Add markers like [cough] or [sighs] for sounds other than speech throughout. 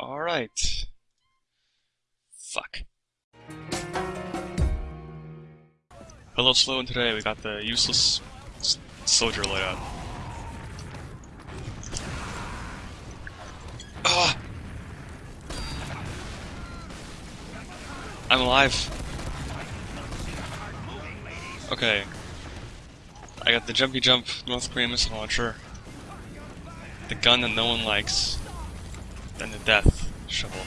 Alright. Fuck. Hello, Slow, and today we got the useless soldier layout. Ah! I'm alive. Okay. I got the jumpy jump North Korean missile launcher, the gun that no one likes, and the death shovel.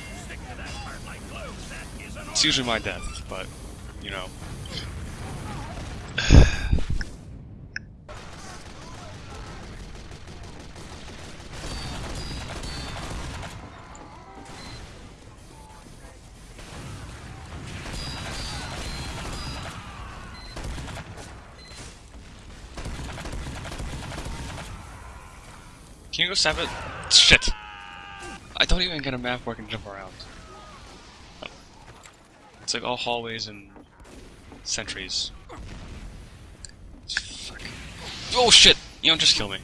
It's usually my death, but you know. [sighs] Can you go stab it? Shit! I don't even get a map where I can jump around. It's like all hallways and sentries. Fuck. Oh shit! You don't just kill me.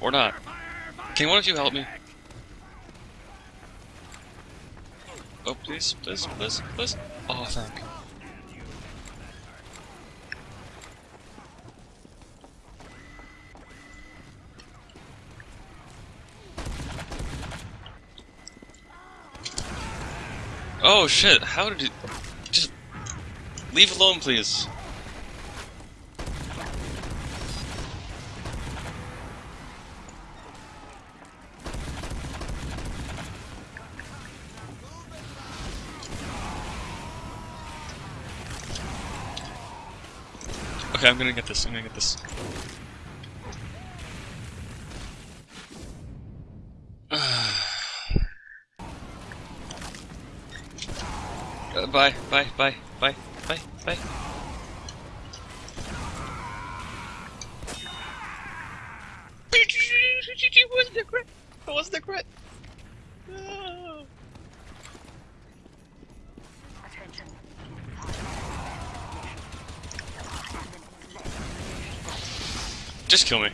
Or not. Can one of you help me? Oh, please, please, please, please. Oh, thank you. Oh shit, how did you... Just... Leave alone, please. Okay, I'm gonna get this, I'm gonna get this. Uh, bye, bye, bye, bye, bye, bye. It wasn't a crit. It wasn't a crit. No. Just kill me.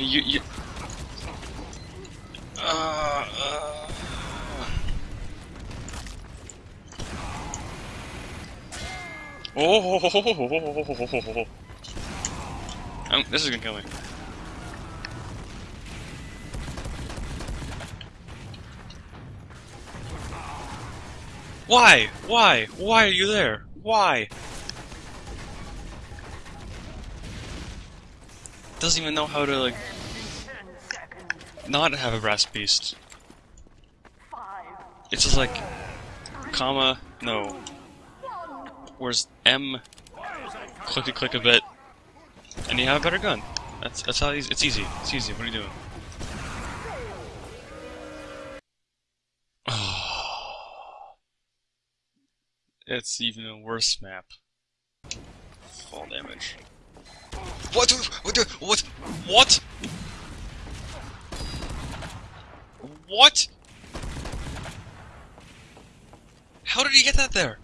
Okay, you you. Uh, uh. Oh, um, this is gonna kill me. Why? Why? Why are you there? Why? Doesn't even know how to like not have a brass beast. It's just like comma no. Where's M? Click it, click a bit, and you have a better gun. That's that's how easy. It's easy. It's easy. What are you doing? [sighs] It's even a worse map. Fall damage. What? What? What? What? What? How did he get that there?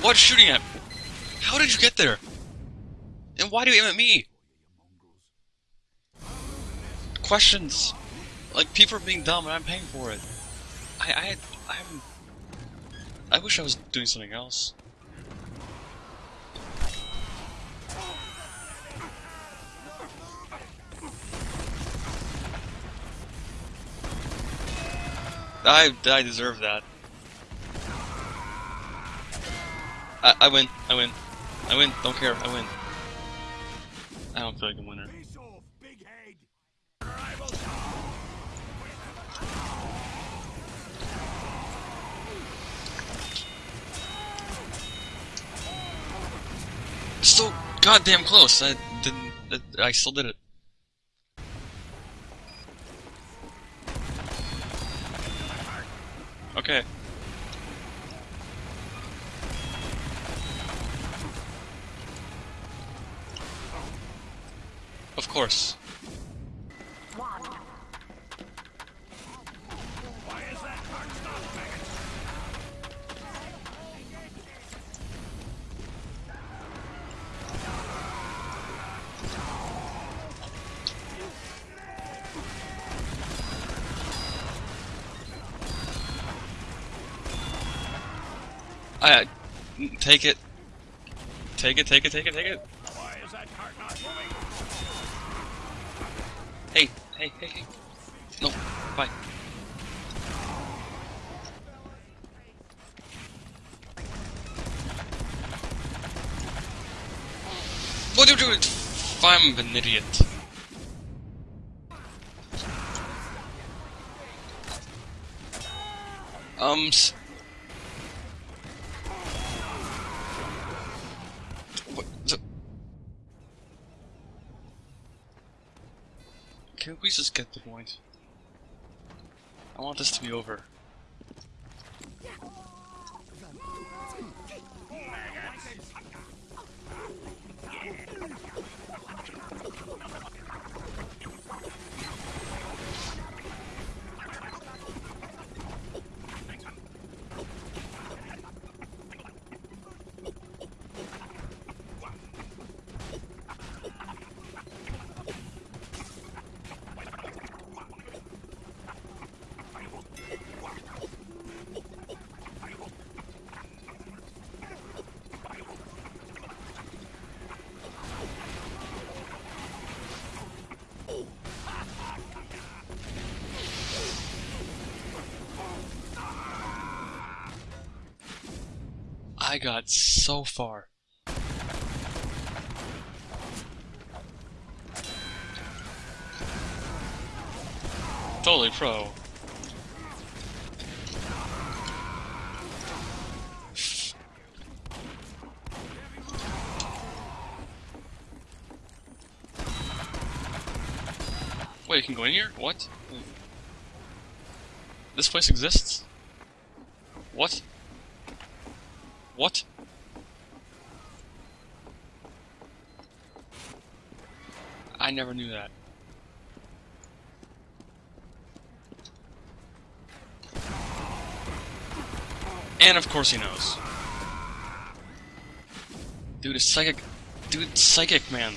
What's shooting at? How did you get there? And why do you aim at me? Questions. Like people are being dumb and I'm paying for it. I I I'm I wish I was doing something else. I I deserve that. I I win. I win. I win. Don't care. I win. I don't feel like a winner. Goddamn close. I didn't. I still did it. Okay. Of course. Take it. Take it, take it, take it, take it. Why is that cart not moving? Hey, hey, hey, hey. No, bye. What do you doing? I'm an idiot. Um. s- What? The... Can we just get the point? I want this to be over. I got so far. Totally pro. Wait, you can go in here? What? This place exists? What? What? I never knew that. And of course he knows. Dude, it's psychic. Dude, psychic, man.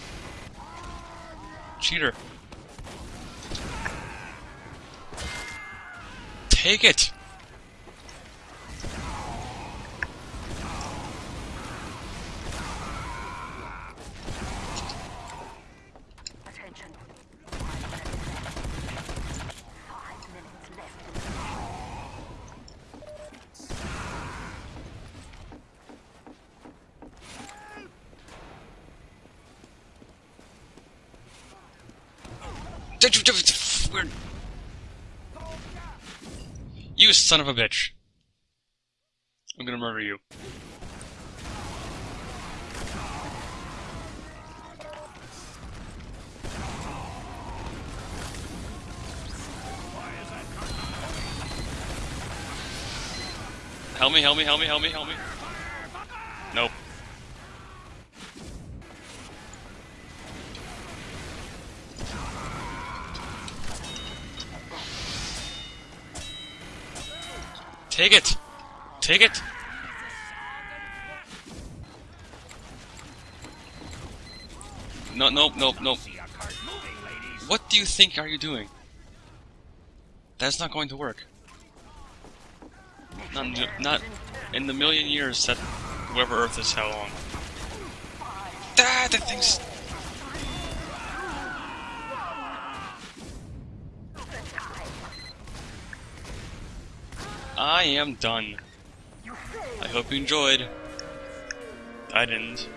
Cheater. Take it! Attention. Five minutes left. Five minutes left in the Did you? Son of a bitch. I'm gonna murder you. Help me, help me, help me, help me, help me. Nope. Take it! Take it! No, nope, nope, nope. What do you think are you doing? That's not going to work. Not, not in the million years that whoever Earth is how long. Ah, that thing's. I am done. I hope you enjoyed. I didn't.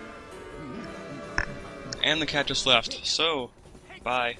And the cat just left, so, bye.